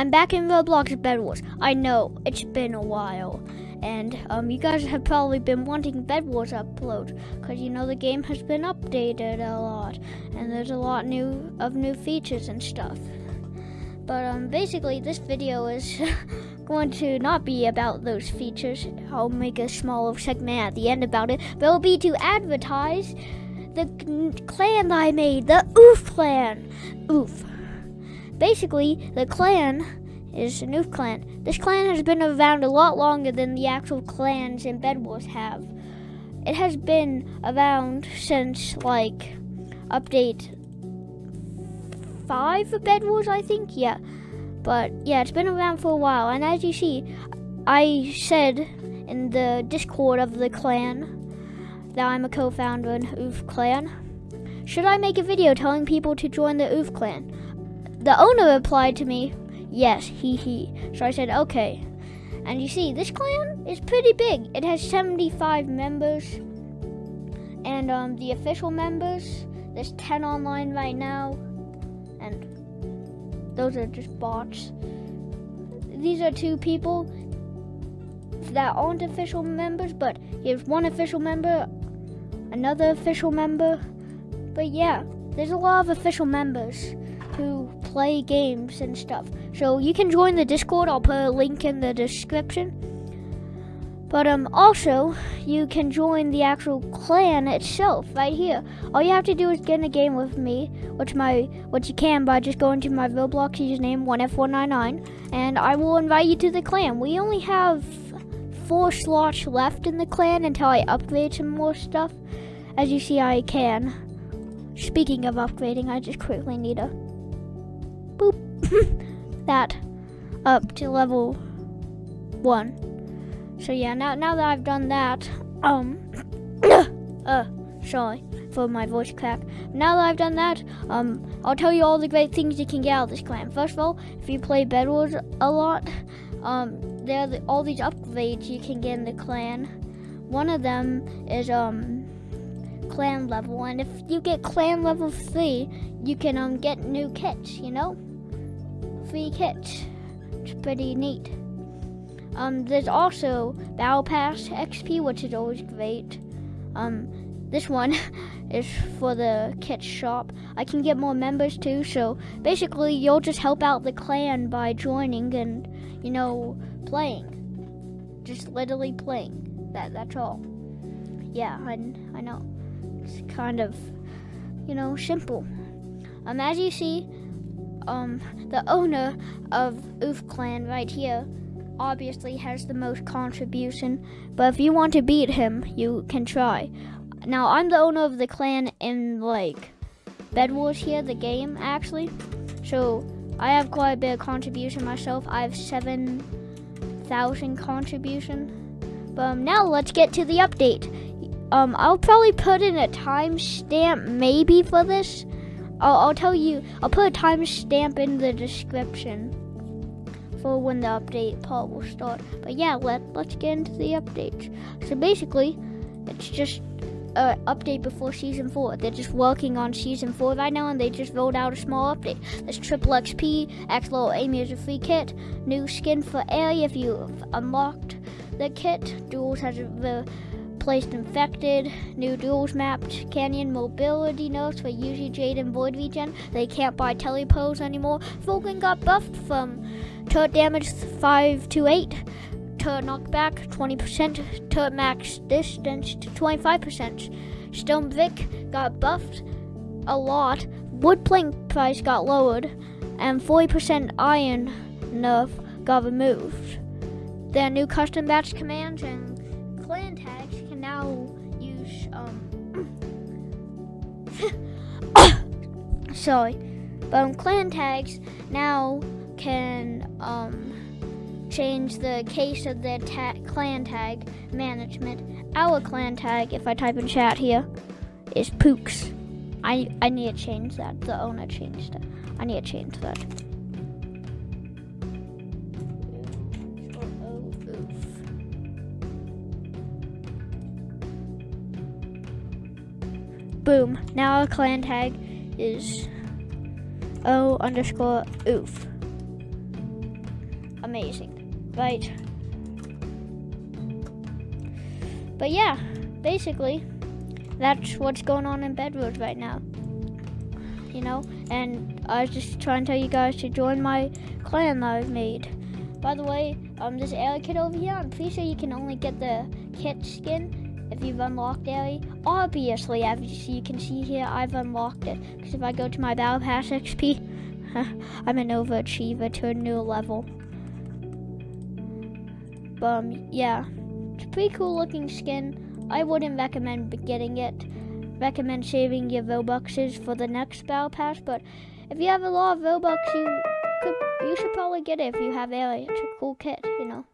I'm back in Roblox Bed Wars. I know it's been a while, and um, you guys have probably been wanting Bed Wars upload because you know the game has been updated a lot, and there's a lot new of new features and stuff. But um, basically, this video is going to not be about those features. I'll make a small segment at the end about it, but it'll be to advertise the clan that I made, the Oof clan. Oof. Basically, the clan is a new clan. This clan has been around a lot longer than the actual clans in Bed Wars have. It has been around since like update five of Bed Wars, I think. Yeah, but yeah, it's been around for a while. And as you see, I said in the Discord of the clan that I'm a co-founder in Oof Clan. Should I make a video telling people to join the Oof Clan? The owner replied to me, yes, he he. So I said, okay. And you see, this clan is pretty big. It has 75 members. And um, the official members, there's 10 online right now. And those are just bots. These are two people that aren't official members, but here's one official member, another official member. But yeah, there's a lot of official members who play games and stuff. So you can join the Discord. I'll put a link in the description. But um, also, you can join the actual clan itself right here. All you have to do is get in a game with me, which my which you can by just going to my Roblox username 1f199, and I will invite you to the clan. We only have four slots left in the clan until I upgrade some more stuff. As you see, I can. Speaking of upgrading, I just quickly need a that up to level one. So yeah, now now that I've done that, um, uh, sorry for my voice crack. Now that I've done that, um, I'll tell you all the great things you can get out of this clan. First of all, if you play Bed Wars a lot, um, there are the, all these upgrades you can get in the clan. One of them is um clan level, and if you get clan level three, you can um get new kits. You know, free kits. It's pretty neat. Um, there's also Battle Pass XP, which is always great. Um, this one is for the kit shop. I can get more members too, so basically you'll just help out the clan by joining and, you know, playing. Just literally playing. That that's all. Yeah, I, I know. It's kind of, you know, simple. Um, as you see, um, the owner of Oof Clan right here obviously has the most contribution, but if you want to beat him, you can try. Now, I'm the owner of the clan in, like, Bed Wars here, the game, actually. So, I have quite a bit of contribution myself. I have 7,000 contribution. But um, now, let's get to the update. Um, I'll probably put in a timestamp maybe for this. I'll, I'll tell you, I'll put a timestamp in the description for when the update part will start. But yeah, let, let's get into the updates. So basically, it's just an update before season four. They're just working on season four right now, and they just rolled out a small update. There's triple XP, Axolotl Amy is a free kit, new skin for Ellie if you've unlocked the kit. Duels has the placed infected, new duels mapped, canyon mobility notes for Yuzi, Jade, and Void Regen. They can't buy telepose anymore. Vulcan got buffed from turret damage 5 to 8, turret knockback 20%, turret max distance to 25%. Stone Vic got buffed a lot, wood plank price got lowered, and 40% iron nerf got removed. There are new custom batch commands and clan tags now use um sorry. But um, clan tags now can um change the case of the ta clan tag management. Our clan tag, if I type in chat here, is Pooks. I I need to change that. The owner changed it. I need to change that. Boom. Now our clan tag is O underscore oof. amazing, right? But yeah, basically, that's what's going on in Bedwars right now. You know, and I was just trying to tell you guys to join my clan that I've made. By the way, um, this Ellie kit over here, I'm pretty sure you can only get the kit skin if you've unlocked Ellie. Obviously, as you can see here, I've unlocked it. Because if I go to my Battle Pass XP, I'm an overachiever to a new level. But, um, yeah. It's a pretty cool looking skin. I wouldn't recommend getting it. Recommend saving your Robuxes for the next Battle Pass, but if you have a lot of Robux, you could, you should probably get it if you have Ellie. It's a cool kit, you know.